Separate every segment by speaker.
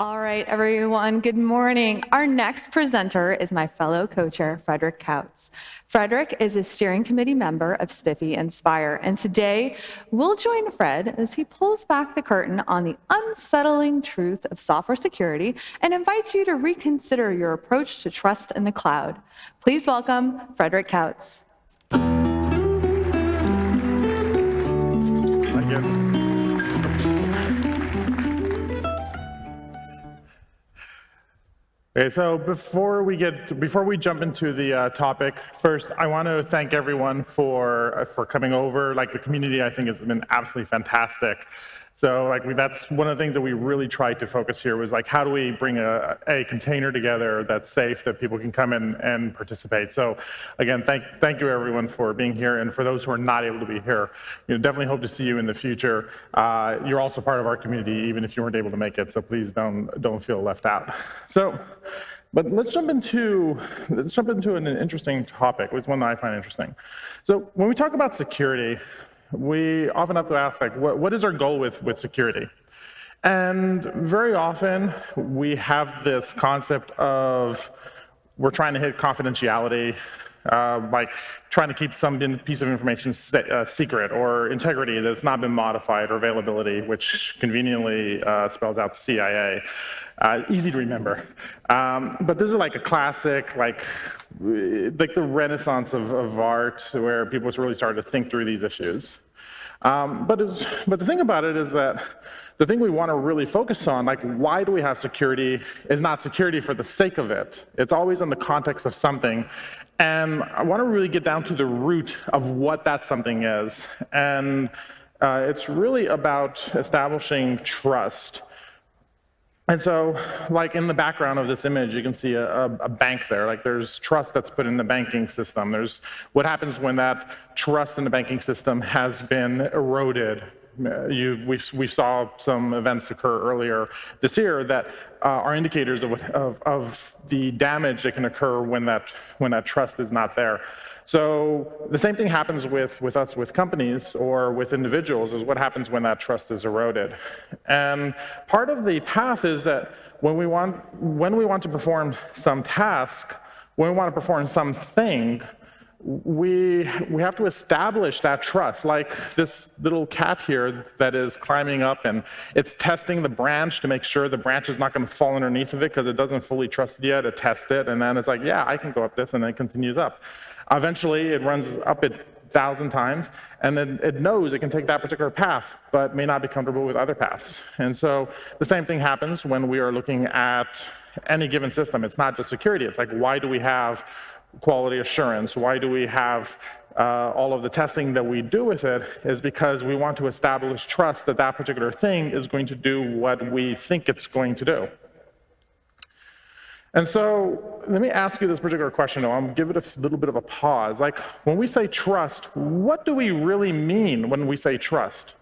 Speaker 1: All right, everyone, good morning. Our next presenter is my fellow co-chair, Frederick Kautz. Frederick is a steering committee member of SPIFFE Inspire, and today we'll join Fred as he pulls back the curtain on the unsettling truth of software security and invites you to reconsider your approach to trust in the cloud. Please welcome Frederick Kautz.
Speaker 2: Thank you. Okay, so before we get before we jump into the uh, topic, first I want to thank everyone for uh, for coming over. Like the community, I think has been absolutely fantastic. So like we, that's one of the things that we really tried to focus here was like how do we bring a, a container together that's safe that people can come in and participate. So again, thank thank you everyone for being here and for those who are not able to be here, you know, definitely hope to see you in the future. Uh, you're also part of our community even if you weren't able to make it. So please don't don't feel left out. So. But let's jump into let's jump into an interesting topic, is one that I find interesting. So when we talk about security, we often have to ask, like, what, what is our goal with, with security? And very often, we have this concept of we're trying to hit confidentiality, uh, like trying to keep some piece of information uh, secret, or integrity that's not been modified, or availability, which conveniently uh, spells out CIA. Uh, easy to remember. Um, but this is like a classic, like, like the renaissance of, of art, where people really started to think through these issues. Um, but, but the thing about it is that the thing we want to really focus on, like why do we have security, is not security for the sake of it. It's always in the context of something. And I want to really get down to the root of what that something is. And uh, it's really about establishing trust. And so, like in the background of this image, you can see a, a, bank there. Like there's trust that's put in the banking system. There's what happens when that trust in the banking system has been eroded. You, we, we saw some events occur earlier this year that uh, are indicators of, of, of the damage that can occur when that, when that trust is not there. So the same thing happens with, with us with companies or with individuals is what happens when that trust is eroded. And part of the path is that when we want, when we want to perform some task, when we want to perform something, we, we have to establish that trust, like this little cat here that is climbing up and it's testing the branch to make sure the branch is not going to fall underneath of it because it doesn't fully trust it yet. It tests it, and then it's like, yeah, I can go up this, and then it continues up. Eventually, it runs up it thousand times, and then it knows it can take that particular path, but may not be comfortable with other paths. And so the same thing happens when we are looking at any given system. It's not just security. It's like, why do we have quality assurance? Why do we have uh, all of the testing that we do with it is because we want to establish trust that that particular thing is going to do what we think it's going to do. And so let me ask you this particular question. I'll give it a little bit of a pause. Like, when we say trust, what do we really mean when we say trust?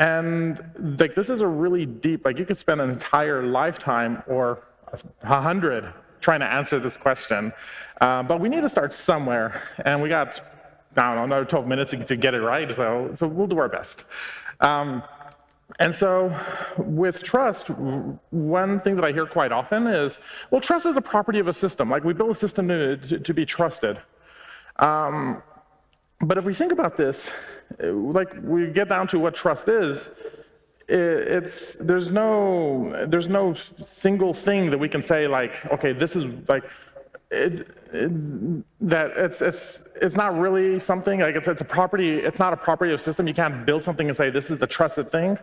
Speaker 2: And like, this is a really deep, like you could spend an entire lifetime or a hundred trying to answer this question. Uh, but we need to start somewhere. And we got, I don't know, another 12 minutes to get it right. So, so we'll do our best. Um, and so with trust, one thing that I hear quite often is, well, trust is a property of a system. Like we build a system to, to, be trusted. Um, but if we think about this, like we get down to what trust is, it's there's no there's no single thing that we can say like okay this is like it, it, that it's, it's, it's not really something, like it's, it's a property, it's not a property of system. You can't build something and say this is the trusted thing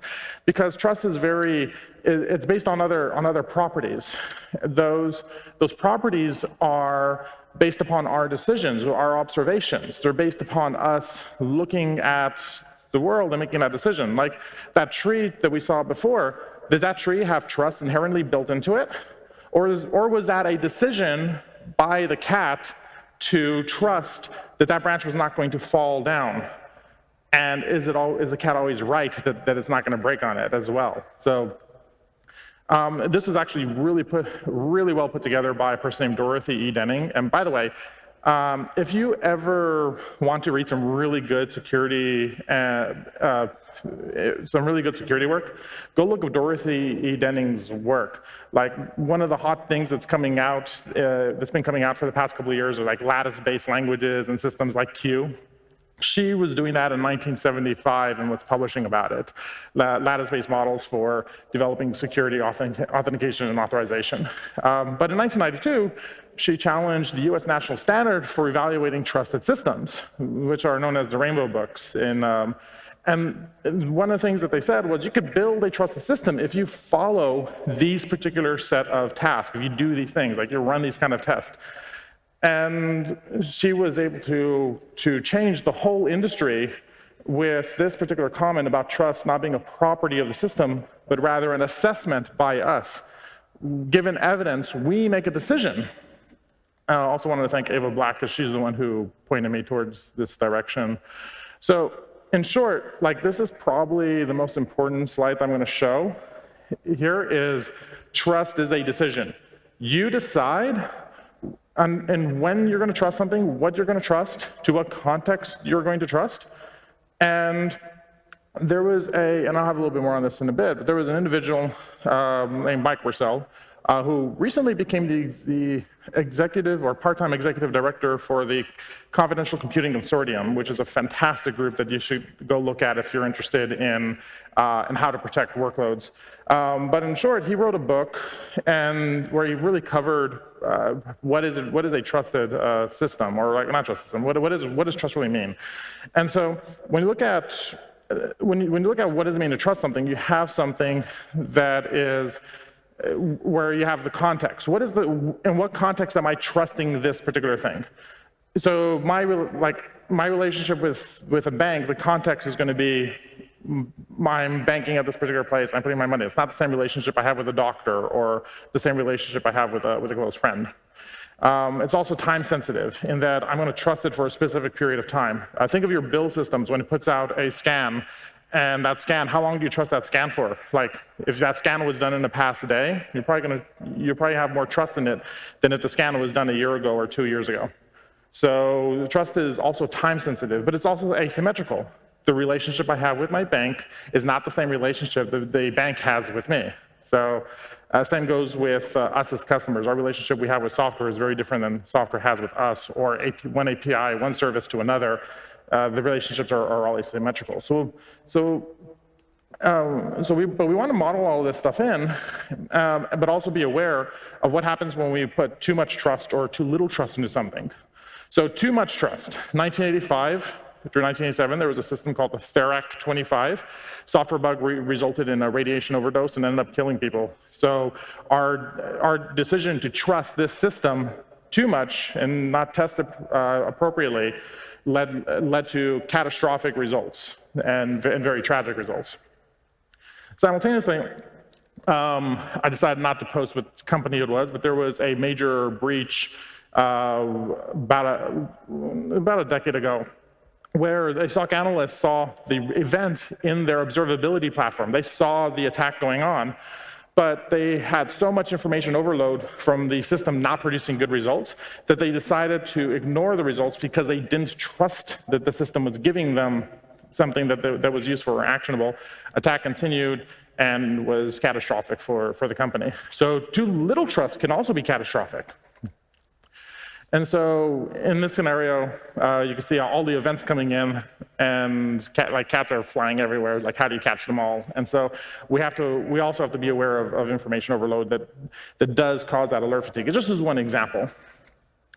Speaker 2: because trust is very, it, it's based on other, on other properties. Those, those properties are based upon our decisions, our observations. They're based upon us looking at the world and making that decision. Like that tree that we saw before, did that tree have trust inherently built into it? Or, is, or was that a decision by the cat to trust that that branch was not going to fall down. And is, it all, is the cat always right that, that it's not going to break on it as well? So um, this is actually really, put, really well put together by a person named Dorothy E. Denning. And by the way, Um, if you ever want to read some really good security, uh, uh, some really good security work, go look at Dorothy E. Denning's work. Like one of the hot things that's coming out, uh, that's been coming out for the past couple of years are like lattice-based languages and systems like CUE. She was doing that in 1975 and was publishing about it, lattice-based models for developing security authentication and authorization. Um, but in 1992, she challenged the US national standard for evaluating trusted systems, which are known as the Rainbow Books. In, um, and one of the things that they said was you could build a trusted system if you follow these particular set of tasks, if you do these things, like you run these kind of tests. And she was able to, to change the whole industry with this particular comment about trust not being a property of the system, but rather an assessment by us. Given evidence, we make a decision. I also wanted to thank Ava Black because she's the one who pointed me towards this direction. So in short, like this is probably the most important slide that I'm going to show. Here is trust is a decision. You decide and, and when you're going to trust something, what you're going to trust, to what context you're going to trust. And there was a, and I'll have a little bit more on this in a bit, but there was an individual um, named Mike Bursell uh, who recently became the, the executive or part-time executive director for the Confidential Computing Consortium, which is a fantastic group that you should go look at if you're interested in, uh, in how to protect workloads. Um, but in short, he wrote a book and where he really covered uh, what is it, what is a trusted uh, system or like not trusted system. What, what is what does trust really mean? And so when you look at uh, when you, when you look at what does it mean to trust something, you have something that is where you have the context. What is the in what context am I trusting this particular thing? So my like my relationship with with a bank, the context is going to be I'm banking at this particular place, I'm putting my money. It's not the same relationship I have with a doctor or the same relationship I have with a, with a close friend. Um, it's also time sensitive in that I'm going to trust it for a specific period of time. Uh, think of your bill systems when it puts out a scan and that scan, how long do you trust that scan for? Like, if that scan was done in the past day, you're probably going to, you probably have more trust in it than if the scan was done a year ago or two years ago. So trust is also time sensitive, but it's also asymmetrical the relationship I have with my bank is not the same relationship that the bank has with me. So uh, same goes with uh, us as customers. Our relationship we have with software is very different than software has with us, or AP, one API, one service to another. Uh, the relationships are, are all asymmetrical. So, so, um, so we, but we want to model all this stuff in, um, but also be aware of what happens when we put too much trust or too little trust into something. So too much trust. 1985, through 1987, there was a system called the Therac 25. Software bug re resulted in a radiation overdose and ended up killing people. So our, our decision to trust this system too much and not test uh, appropriately led, led to catastrophic results and, and very tragic results. Simultaneously, um, I decided not to post what company it was, but there was a major breach uh, about, a, about a decade ago where a SOC analyst saw the event in their observability platform. They saw the attack going on, but they had so much information overload from the system not producing good results that they decided to ignore the results because they didn't trust that the system was giving them something that, that was useful or actionable. Attack continued and was catastrophic for, for the company. So too little trust can also be catastrophic. And so in this scenario, uh, you can see all the events coming in and cat, like cats are flying everywhere. Like how do you catch them all? And so we have to, we also have to be aware of, of information overload that, that does cause that alert fatigue. It just is one example.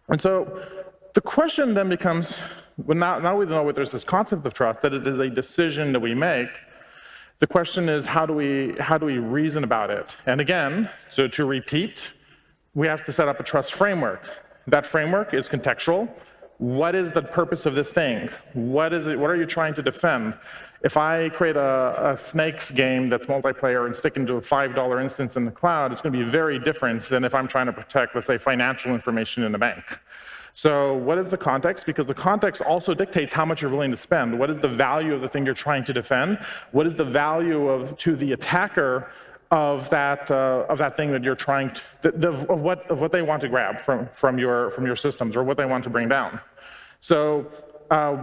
Speaker 2: And so the question then becomes, well, now, now we know that there's this concept of trust, that it is a decision that we make, the question is how do we, how do we reason about it? And again, so to repeat, we have to set up a trust framework. That framework is contextual. What is the purpose of this thing? What is it? What are you trying to defend? If I create a, a snakes game that's multiplayer and stick into a $5 instance in the cloud, it's going to be very different than if I'm trying to protect, let's say, financial information in a bank. So what is the context? Because the context also dictates how much you're willing to spend. What is the value of the thing you're trying to defend? What is the value of to the attacker of that uh, of that thing that you're trying to the, the, of what of what they want to grab from from your from your systems or what they want to bring down. So uh,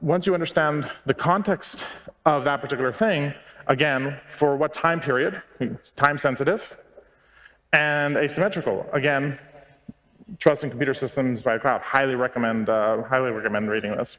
Speaker 2: once you understand the context of that particular thing, again, for what time period, time sensitive, and asymmetrical. Again, trust in computer systems by cloud. Highly recommend, uh, highly recommend reading this.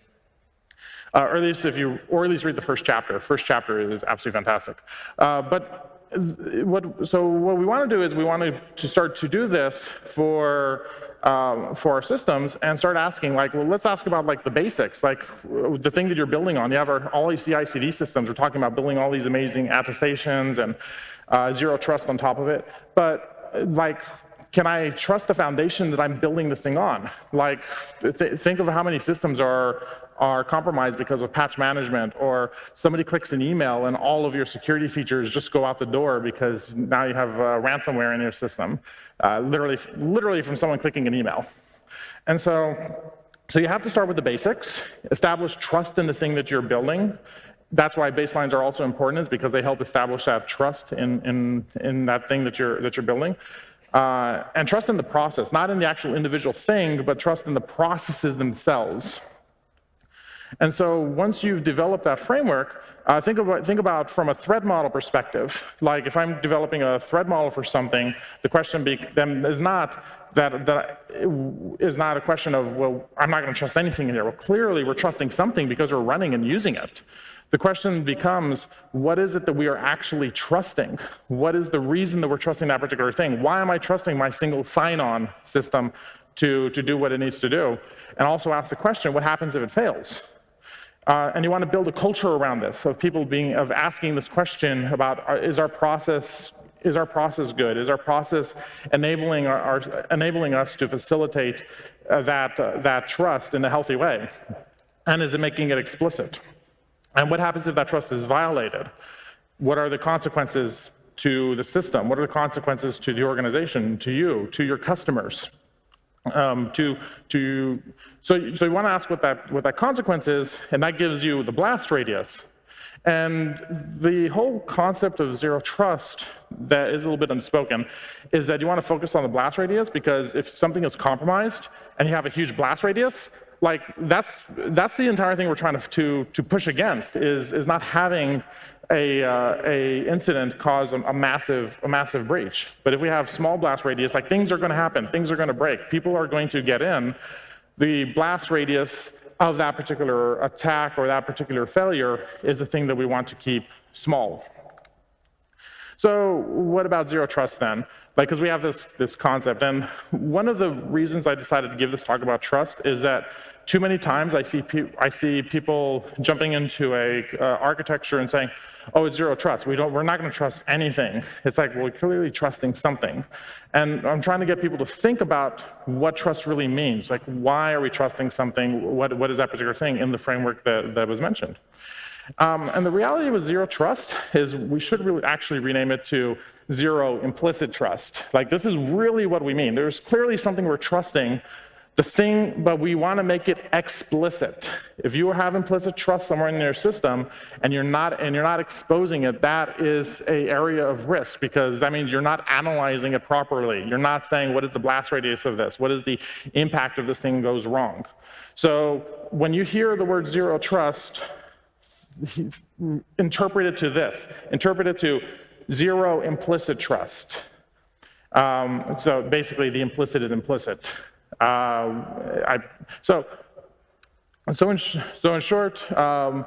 Speaker 2: Uh, or at least if you, or at least read the first chapter. First chapter is absolutely fantastic. Uh, but what, so what we want to do is we want to, start to do this for um, for our systems and start asking like, well, let's ask about like the basics, like the thing that you're building on. You have our, all these CI/CD systems. We're talking about building all these amazing attestations and uh, zero trust on top of it. But like, can I trust the foundation that I'm building this thing on? Like, th think of how many systems are are compromised because of patch management, or somebody clicks an email and all of your security features just go out the door because now you have uh, ransomware in your system, uh, literally, literally from someone clicking an email. And so, so you have to start with the basics, establish trust in the thing that you're building. That's why baselines are also important, is because they help establish that trust in, in, in that thing that you're, that you're building. Uh, and trust in the process, not in the actual individual thing, but trust in the processes themselves. And so once you've developed that framework, uh, think, about, think about from a threat model perspective. Like if I'm developing a threat model for something, the question be, then is not that, that is not a question of, well, I'm not going to trust anything in here. Well, clearly we're trusting something because we're running and using it. The question becomes, what is it that we are actually trusting? What is the reason that we're trusting that particular thing? Why am I trusting my single sign-on system to, to do what it needs to do? And also ask the question, what happens if it fails? Uh, and you want to build a culture around this of people being of asking this question about uh, is our process is our process good? Is our process enabling our, our enabling us to facilitate uh, that uh, that trust in a healthy way? And is it making it explicit? And what happens if that trust is violated? What are the consequences to the system? What are the consequences to the organization, to you, to your customers? Um, to to so, so you want to ask what that, what that consequence is, and that gives you the blast radius. And the whole concept of zero trust that is a little bit unspoken is that you want to focus on the blast radius because if something is compromised and you have a huge blast radius, like that's that's the entire thing we're trying to to, to push against is is not having a, uh, a incident cause a, a, massive a massive breach. But if we have small blast radius, like things are going to happen, things are going to break, people are going to get in, the blast radius of that particular attack or that particular failure is the thing that we want to keep small. So what about zero trust then? Like, because we have this, this concept, and one of the reasons I decided to give this talk about trust is that too many times I see, I see people jumping into a uh, architecture and saying, oh, it's zero trust. We don't, we're not going to trust anything. It's like, well, we're clearly trusting something. And I'm trying to get people to think about what trust really means. Like, why are we trusting something? What, what is that particular thing in the framework that, that was mentioned? Um, and the reality with zero trust is we should really actually rename it to zero implicit trust. Like, this is really what we mean. There's clearly something we're trusting the thing, but we want to make it explicit. If you have implicit trust somewhere in your system and you're not and you're not exposing it, that is a area of risk because that means you're not analyzing it properly. You're not saying what is the blast radius of this? What is the impact if this thing goes wrong? So when you hear the word zero trust, interpret it to this. Interpret it to zero implicit trust. Um, so basically the implicit is implicit. Uh, I, so, so in, so in short, um,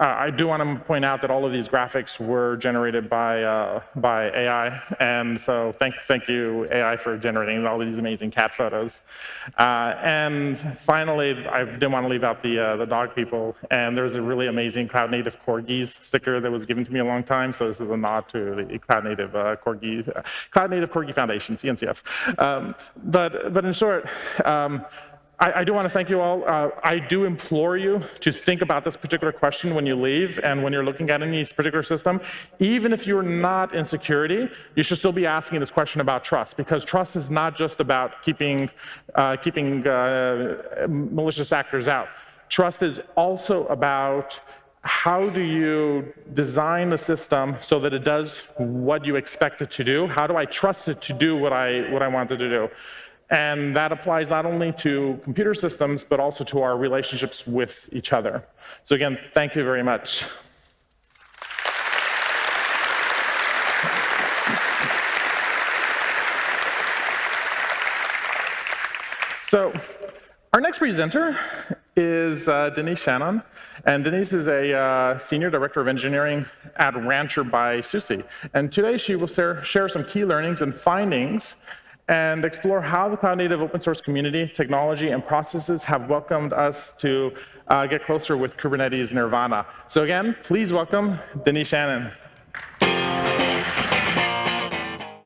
Speaker 2: uh, I do want to point out that all of these graphics were generated by uh, by AI, and so thank thank you AI for generating all of these amazing cat photos. Uh, and finally, I didn't want to leave out the uh, the dog people, and there's a really amazing cloud native corgis sticker that was given to me a long time. So this is a nod to the cloud native uh, corgi cloud native corgi foundation CNCF. Um, but but in short. Um, I, I, do want to thank you all. Uh, I do implore you to think about this particular question when you leave and when you're looking at any particular system. Even if you're not in security, you should still be asking this question about trust because trust is not just about keeping, uh, keeping uh, malicious actors out. Trust is also about how do you design the system so that it does what you expect it to do? How do I trust it to do what I, what I want it to do? And that applies not only to computer systems, but also to our relationships with each other. So again, thank you very much. So our next presenter is uh, Denise Schannon. And Denise is a uh, Senior Director of Engineering at Rancher by SUSE. And today she will share, share some key learnings and findings and explore how the cloud native open source community, technology, and processes have welcomed us to uh, get closer with Kubernetes Nirvana. So again, please welcome Denise Schannon.